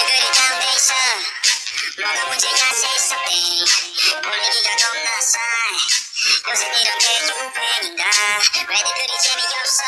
애들이 가운데 있어 뭐가 문제가 say 기를 겁나 싸. 요새 이런 게 유행인가? 왜 니들이 재미없어?